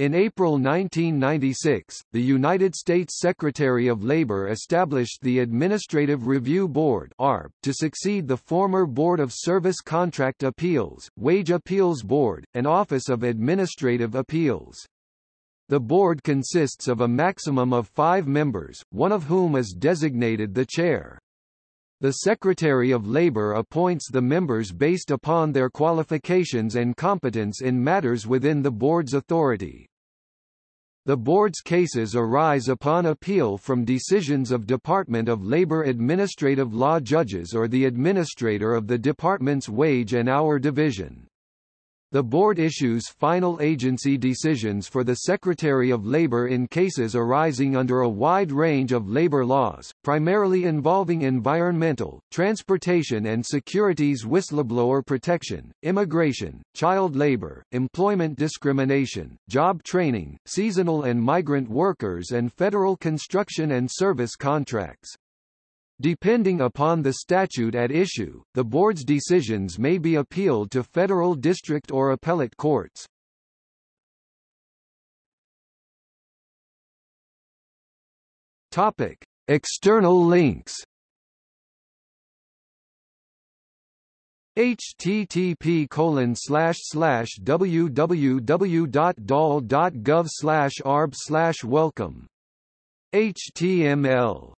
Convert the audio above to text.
In April 1996, the United States Secretary of Labor established the Administrative Review Board (ARB) to succeed the former Board of Service Contract Appeals, Wage Appeals Board, and Office of Administrative Appeals. The board consists of a maximum of five members, one of whom is designated the chair. The Secretary of Labor appoints the members based upon their qualifications and competence in matters within the board's authority. The board's cases arise upon appeal from decisions of Department of Labor Administrative Law judges or the administrator of the department's wage and hour division. The board issues final agency decisions for the Secretary of Labor in cases arising under a wide range of labor laws, primarily involving environmental, transportation and securities whistleblower protection, immigration, child labor, employment discrimination, job training, seasonal and migrant workers and federal construction and service contracts. Depending upon the statute at issue, the board's decisions may be appealed to federal district or appellate courts. Topic: External links. http colon slash slash www.dol.gov slash arb slash welcome html